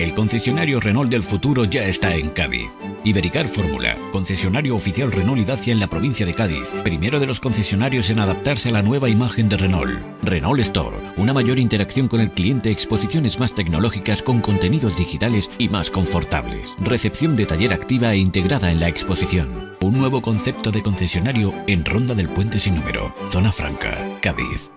El concesionario Renault del futuro ya está en Cádiz. Ibericar Fórmula, concesionario oficial Renault y Dacia en la provincia de Cádiz, primero de los concesionarios en adaptarse a la nueva imagen de Renault. Renault Store, una mayor interacción con el cliente, exposiciones más tecnológicas con contenidos digitales y más confortables. Recepción de taller activa e integrada en la exposición. Un nuevo concepto de concesionario en Ronda del Puente sin número, Zona Franca, Cádiz.